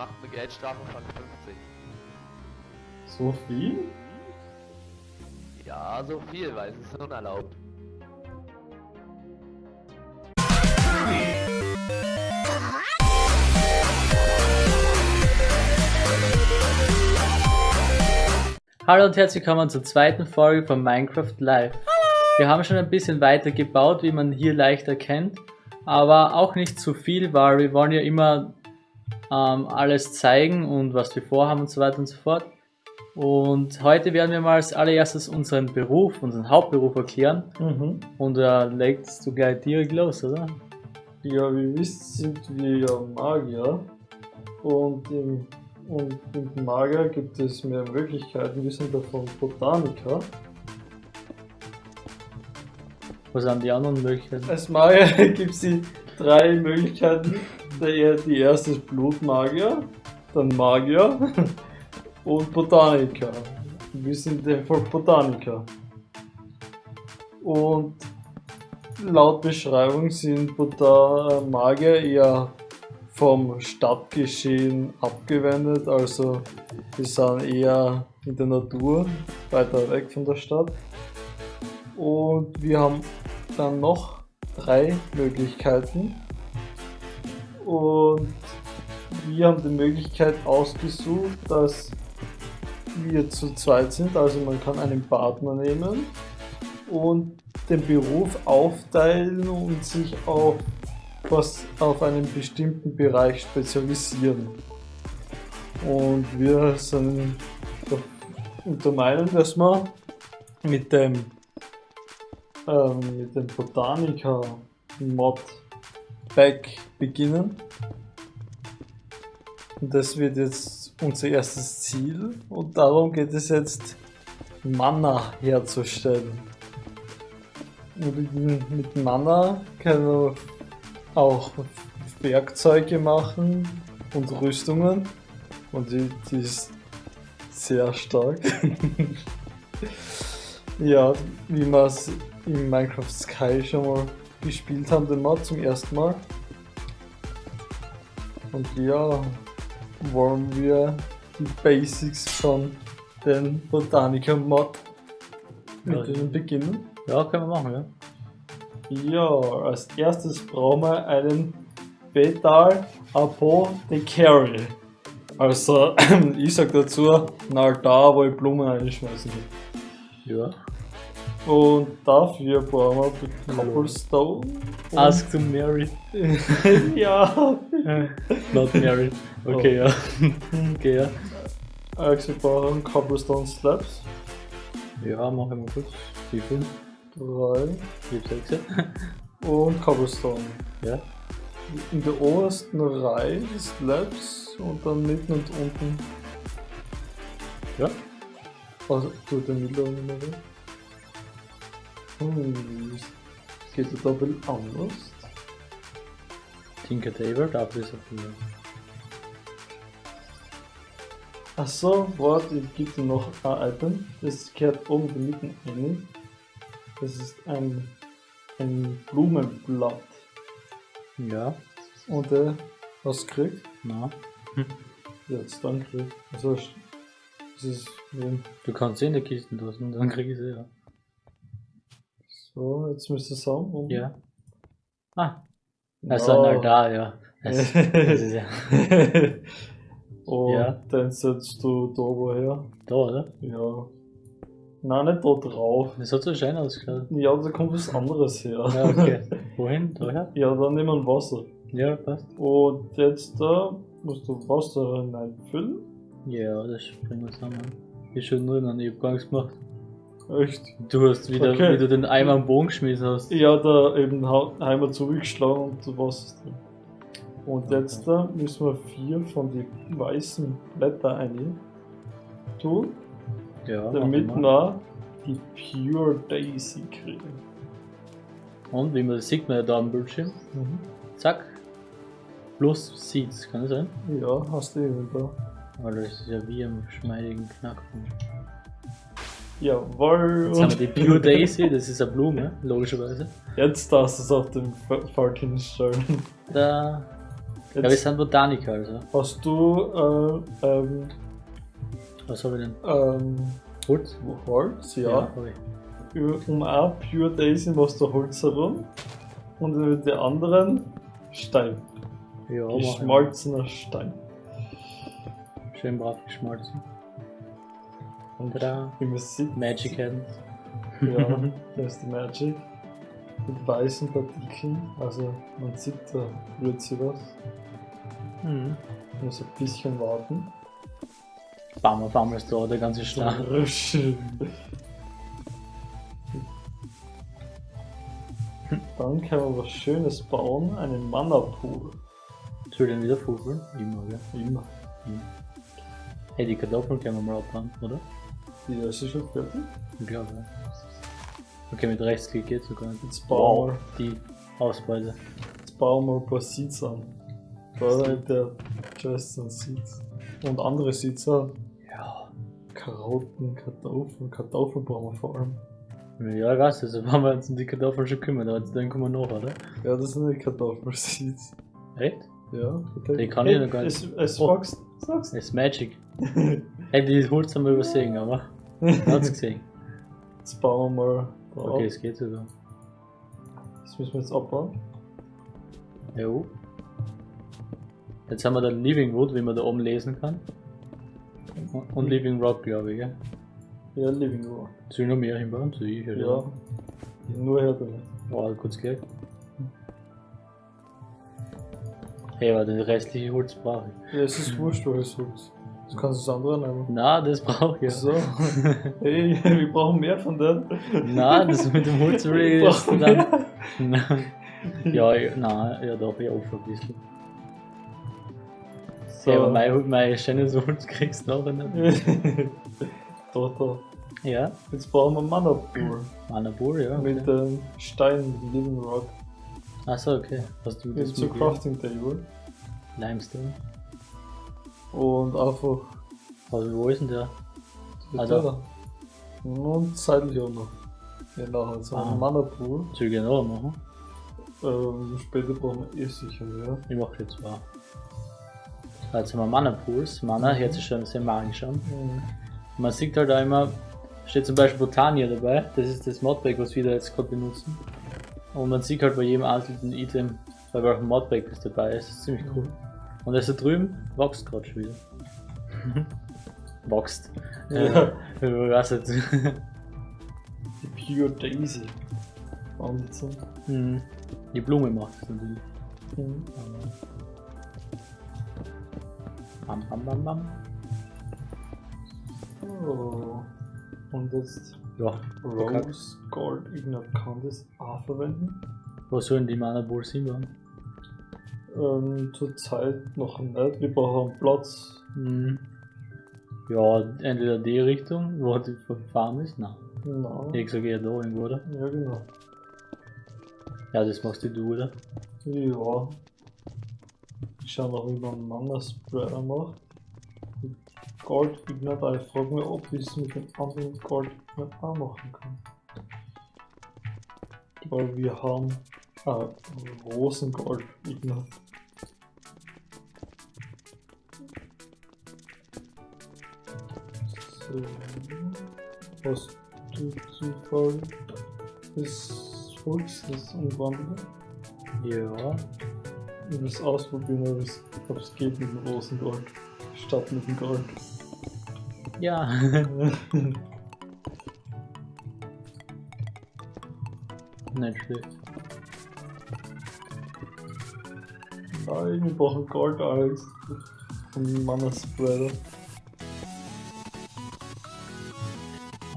macht eine Geldstrafe von 50. So viel? Ja, so viel, weil es ist unerlaubt. Hallo und herzlich willkommen zur zweiten Folge von Minecraft Live. Wir haben schon ein bisschen weiter gebaut, wie man hier leicht erkennt, aber auch nicht zu viel, weil wir wollen ja immer ähm, alles zeigen und was wir vorhaben und so weiter und so fort. Und heute werden wir mal als allererstes unseren Beruf, unseren Hauptberuf erklären. Mhm. Und da äh, legst du gleich direkt los, oder? Ja, wie ihr wisst, sind wir ja Magier. Und im, und im Magier gibt es mehr Möglichkeiten. Wir sind davon Botaniker. Was sind die anderen Möglichkeiten? Als Magier gibt es die drei Möglichkeiten. Der, die erste ist Blutmagier, dann Magier und Botaniker. Wir sind einfach Botaniker. Und laut Beschreibung sind Bota Magier eher vom Stadtgeschehen abgewendet, also wir sind eher in der Natur, weiter weg von der Stadt. Und wir haben dann noch drei Möglichkeiten. Und wir haben die Möglichkeit ausgesucht, dass wir zu zweit sind, also man kann einen Partner nehmen und den Beruf aufteilen und sich auf was auf einen bestimmten Bereich spezialisieren. Und wir sind der Meinung, dass man mit dem, ähm, mit dem Botaniker-Mod Back beginnen. Und das wird jetzt unser erstes Ziel und darum geht es jetzt Mana herzustellen. Mit Mana können wir auch Werkzeuge machen und Rüstungen und die, die ist sehr stark. ja, wie wir es in Minecraft Sky schon mal gespielt haben, den Mod zum ersten Mal. Und ja, wollen wir die Basics von den Botaniker Mod mit Ja. denen beginnen. Ja, können wir machen, ja. Ja, als erstes brauchen wir einen Betal Apothecary. Also, ich sag dazu, na da, wo ich Blumen reinschmeißen will. Ja. Und dafür brauchen wir Cobblestone. und- Ask to marry. ja, Not married. Okay, ja. Okay, ja. also wir brauchen Cobblestone Slabs. Ja, mach ich mal kurz. Wie viel? Drei. Hab sechs. Und Cobblestone. Ja. In der obersten Reihe die Slabs und dann mitten und unten. Ja. Also, tu den mittleren immer Hm, das geht ja ein bisschen anders. Tinker Table, dafür ist er viel. Achso, warte, gebe dir noch ein Item. Das gehört oben in der Mitte rein. Das ist ein, ein Blumenblatt. Ja. Und äh, was kriegt? Na. Jetzt dann kriegt. Also, das ist ähm, Du kannst sie in der Kiste lassen, dann krieg ich sie, ja. So, jetzt müsste es haben. Und Ja. Ah. Also, na da, ja. Das, das ist ja. Und Ja. dann setzt du da woher? Da, oder? Ja. Nein, nicht da drauf. Das hat so schön ausgeschaut. Ja, da kommt was anderes her. Ja, okay. Wohin? Daher? ja, dann nehmen wir Wasser. Ja, passt. Und jetzt da musst du Wasser hineinfüllen. Ja, das springen wir zusammen. Ich schon nur noch, ich hab gar nichts gemacht. Echt? Du hast wieder, Okay. wie du den Eimer am Bogen geschmissen hast. Ja, da eben einmal zurückgeschlagen und da Wasser ist drin. Und jetzt da müssen wir vier von den weißen Blätter ein tun, Ja, damit wir. die Pure Daisy kriegen. Und wie man das sieht, man ja da am Bildschirm. Zack. Plus Seeds, kann das sein? Ja, hast du eben da. Weil das ist ja wie am schmeidigen Knackpunkt. Jawohl. Jetzt haben wir die Pure Daisy, das ist eine Blume, logischerweise. Jetzt darfst du es auf dem F- Feld hinstellen. Da. Ja, wir Jetzt sind Botaniker, also. hast du äh, ähm, Was habe ich denn? ähm, Holz? Holz, ja. hab ich. Um ein Pure Daisy machst du Holz herum und über die anderen Stein. Ja. Geschmolzener Stein. Schön brav geschmolzen. Und da man sieht, Magic Hands. ja, da ist die Magic. Mit weißen Partikeln, also man sieht, da rührt sich was. Mhm. Muss ein bisschen warten. Bam, auf einmal ist da der ganze Schlag. Dann kann man was Schönes bauen, einen Mana-Pool. Soll ich den wieder fugeln? Immer, gell? Immer. Hey, die Kartoffeln können wir mal abbauen, oder? Die ist schon fertig. Ich glaube, ja. Okay, mit Rechtsklick geht sogar. Jetzt bauen, Die Ausbeute. wir, jetzt bauen wir ein paar Seeds an. Hat der Justin Seeds. Und andere Seeds an. Ja. Karotten, Kartoffeln, Kartoffeln brauchen wir vor allem. Ja, ich weiß, also haben wir uns um die Kartoffeln schon kümmern, aber jetzt dann kommen wir noch, oder? Ja, das sind die Kartoffelseeds. Echt? Ja, Die kann ich noch gar nicht. Es, es Oh. wächst. Sag's. Das ist Magic. Hey, die Holz haben wir übersehen, aber. Hat's gesehen. Jetzt bauen wir mal da Okay, es geht sogar. Das müssen wir jetzt abbauen. Jo. Jetzt haben wir da Living Wood, wie man da oben lesen kann. Und Living Rock, glaube ich, gell? Ja, Living Rock. Soll ich noch mehr hinbauen? Soll ich? oder? Ja. Nur her damit. Oh, kurz gleich. Hey, aber den restliche Holz brauche ich. Ja, es ist wurscht, welches Holz. Du kannst das andere nehmen. Na, das brauche ich. Ja. So. Hey, wir brauchen mehr von denen. Na, das mit dem Holz will ich Wir erst brauchen dann. Nein. Ja, ja, nein, ja doch, ja, offen ein bisschen. So. Hey, aber mein, mein schönes Holz kriegst du nachher nicht. da, da. Ja, Jetzt bauen wir Mana Pool. Manabur, ja. Mit Okay. dem Stein Living Rock. Achso, okay. Hast du Mit das zur mit Crafting Table. Limestone? Und einfach. Also, wo ist denn der? Also-. Und seitlich auch noch. Ja, nachher so Ah. ein Mana Pool. Soll ich noch machen? Ähm, später brauchen wir eh sicher mehr. Ich mach jetzt zwei. So, Jetzt haben wir Mana Pools. Mana hört sich schon sehr magisch an. Mhm. Man sieht halt auch immer, steht zum Beispiel Botania dabei, das ist das Modpack, was wir da jetzt gerade benutzen. Und man sieht halt bei jedem einzelnen Item, bei welchem Modpack das dabei ist, das ist ziemlich cool. Und das da drüben wächst gerade schon wieder. wächst. Ja. Äh, weiß jetzt. Die Pure Daisy. Und so. Hm. Die Blume macht das natürlich. Mhm. Bam, bam, bam, bam. Oh. Und jetzt Ja. Rose Gold Ignite kann das auch verwenden. wo sollen die Mana Pools hinbauen? Ähm, Zurzeit noch nicht. Wir brauchen Platz. Hm. Ja, entweder die Richtung, wo die Farm ist, nein. Nein. Ich sage eher da irgendwo, oder? Ja, genau. Ja, das machst du, oder? Ja. Ich schau noch, wie man Mana Spreader macht. Gold Ignite. Ich frage mich, ob ich es mit dem anderen Gold auch machen kann. Weil wir haben äh, Ignite. So. Was du Zufall ist Holz, das umwandeln. Ja. Ich es ausprobieren, ob es, geht mit dem Rosengold. Statt mit dem Gold. Ja. Nicht schlecht. Nein, wir brauchen Gold, Alex. Vom Mana Spreader.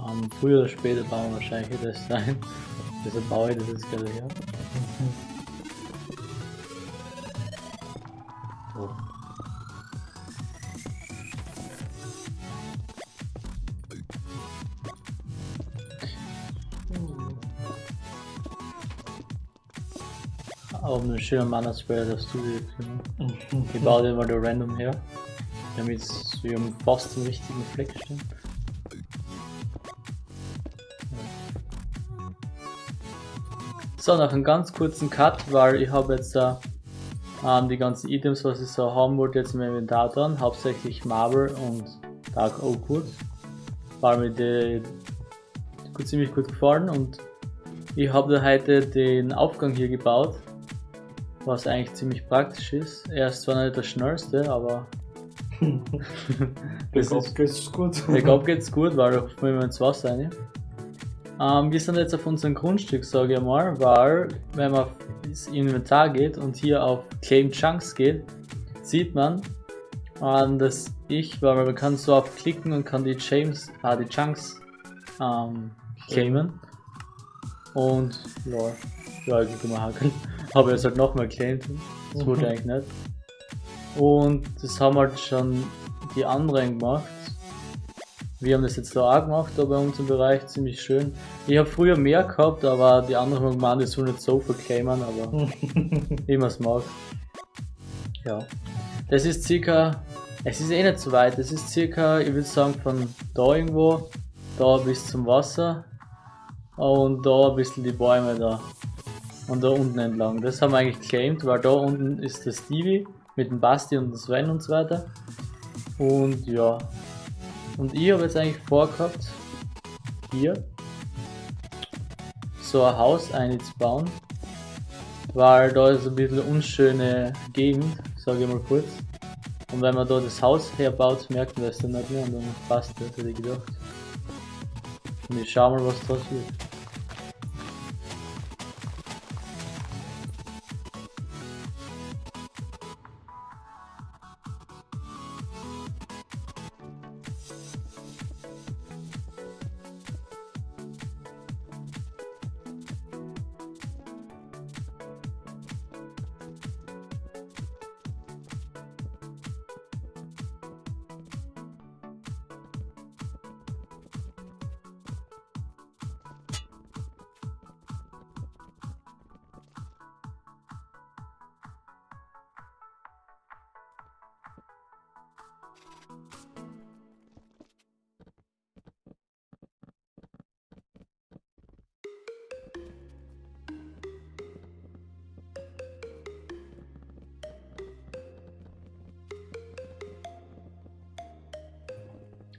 Ähm, früher oder später bauen wir wahrscheinlich das sein. Deshalb baue ich das jetzt gerade her. Oh. Aber einen schönen Mana Spray darfst du dir kümmern. Ich baue den mal random her. Damit wir fast zum richtigen Fleck stehen. So, nach einem ganz kurzen Cut, weil ich habe jetzt da Ähm, die ganzen Items, was ich so haben wollte, jetzt im Inventar dran. Hauptsächlich Marble und Dark Oakwood. War mir die ziemlich gut gefallen und ich habe da heute den Aufgang hier gebaut, was eigentlich ziemlich praktisch ist. Er ist zwar nicht der schnellste, aber Bergab geht's gut. bergab geht's gut, weil da fallen wir ins Wasser rein. Ähm, wir sind jetzt auf unserem Grundstück, sage ich mal, weil wenn man ins Inventar geht und hier auf Claim Chunks geht, sieht man, ähm, dass ich, weil man kann so auf klicken und kann die James, ah, die Chunks ähm, claimen. Und ja, ja, ich kann mal hakeln. Habe jetzt halt nochmal claimed. Das wollte ich eigentlich nicht. Und das haben halt schon die anderen gemacht. Wir haben das jetzt da auch gemacht, da bei uns im Bereich ziemlich schön. Ich habe früher mehr gehabt, aber die anderen haben gemeint, ich soll nicht so verclaimen, aber wie man es mag. Ja. Das ist circa, es ist eh nicht so weit, das ist circa, ich würde sagen, von da irgendwo, da bis zum Wasser und da ein bisschen die Bäume da. Und da unten entlang. Das haben wir eigentlich claimed, weil da unten ist der Stevie mit dem Basti und dem Sven und so weiter. Und ja. Und ich habe jetzt eigentlich vorgehabt, hier so ein Haus einzubauen, weil da ist ein bisschen unschöne Gegend, sage ich mal kurz. Und wenn man da das Haus herbaut, merkt man das dann nicht mehr und dann passt das, hätte ich gedacht. Und ich schau mal, was draus wird.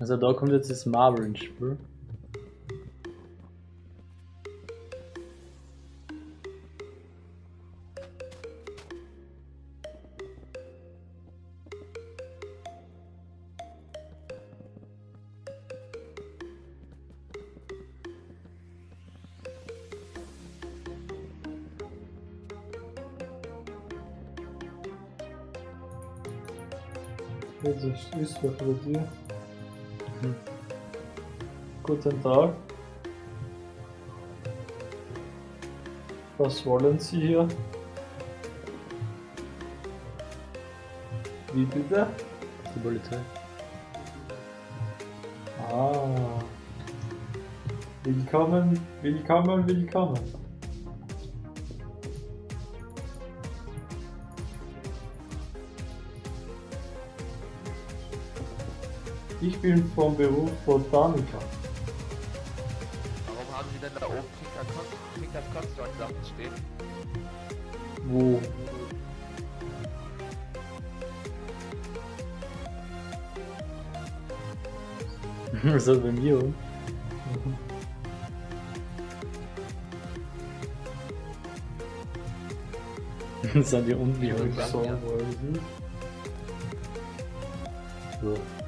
Also da kommt jetzt das Marble ins Spiel. Schließfach bei dir. Guten Tag. Was wollen Sie hier? Wie bitte? Die Polizei. Ah. Willkommen, willkommen, willkommen. Ich bin vom Beruf Botaniker. Warum haben Sie denn da oben Kickers Construct Sachen stehen? Wo? Was ist bei mir? oder? Das sind die unten. Ja, Ich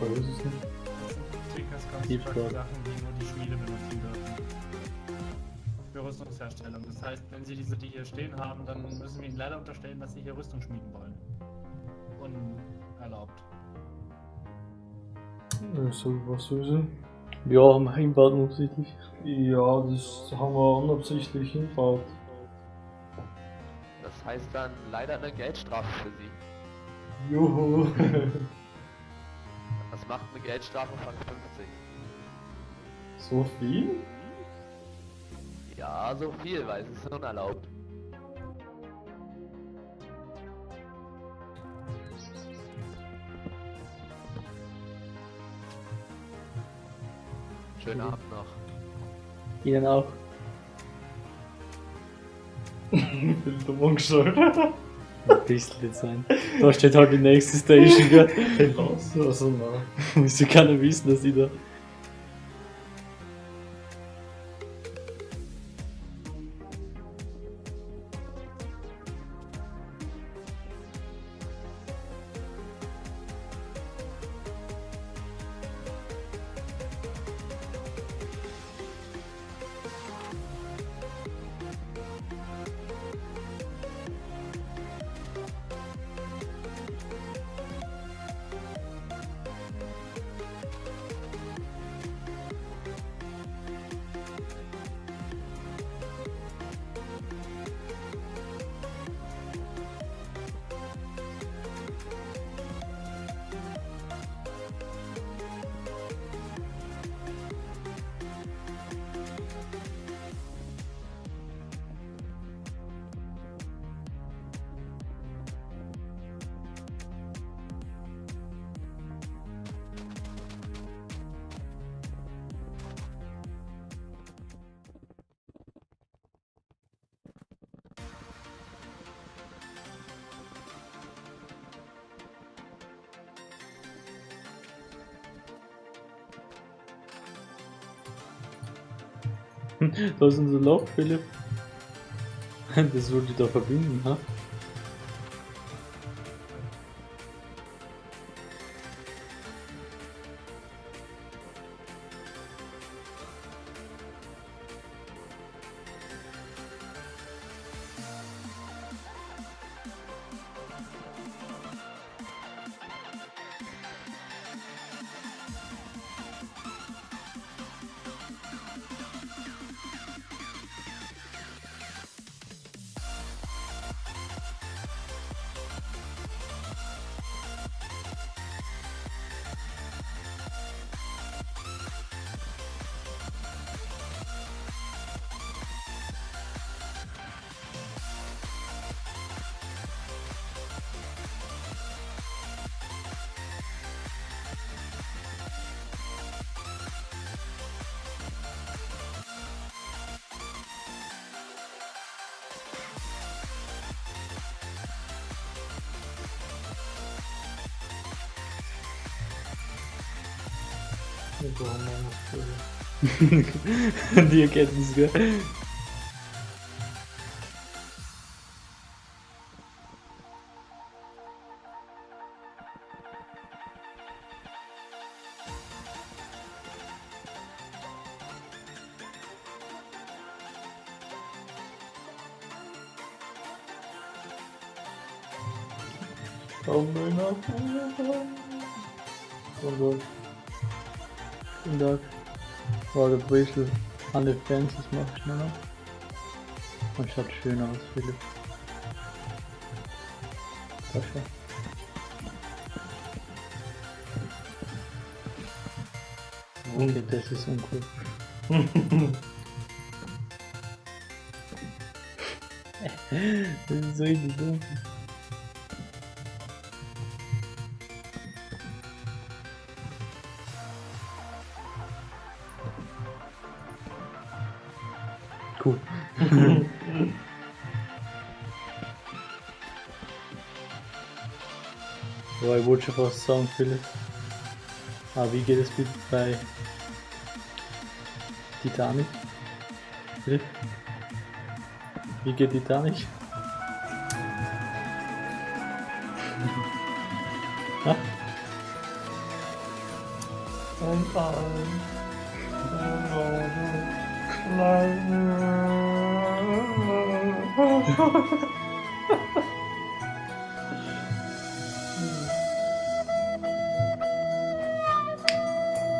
So. Weiß es nicht. Throat. Sachen, die nur die Schmiede benutzen dürfen. Für Rüstungsherstellung. Das heißt, wenn sie diese, die hier stehen haben, dann müssen wir ihnen leider unterstellen, dass sie hier Rüstung schmieden wollen. Unerlaubt. So, was soll sie? Ja, wir hinbaut offensichtlich. Ja, das haben wir unabsichtlich hinbaut. Das heißt dann leider eine Geldstrafe für Sie. Juhu. Macht eine Geldstrafe von 50. so viel? Ja, so viel, weil es ist unerlaubt. Schönen Abend noch. Ihnen auch. Ich bin dumm bisschen sein. Da steht halt die nächste Station, gell? Geh raus. Also, nein. Wieso kann er wissen, dass ich da. Da ist unser Loch, Philipp. Das wollte ich da verbinden, ha? Wir brauchen noch was für- Die Erkenntnis, gell? Komm, nach Also, guten Tag. Warte, ein bisschen an den Fences mach ich schneller. Und schaut schön aus, Philipp. Das schon. Okay, das ist uncool. das ist so richtig dunkel. Boah, ich wollte schon fast sagen, Philipp. Aber wie geht es bei Titanic? Philipp? Wie geht Titanic? Ha? Und ein.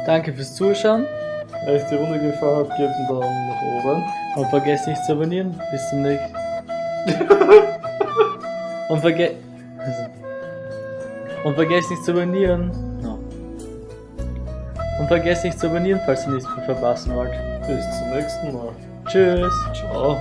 Danke fürs Zuschauen Wenn euch die Runde gefallen hat, gebt einen Daumen nach oben. und vergesst nicht zu abonnieren. Bis zum nächsten Und vergesst. Und vergesst nicht zu abonnieren. No. Und vergesst nicht zu abonnieren, falls ihr nichts mehr verpassen wollt. Bis zum nächsten Mal. Tschüss. Ciao.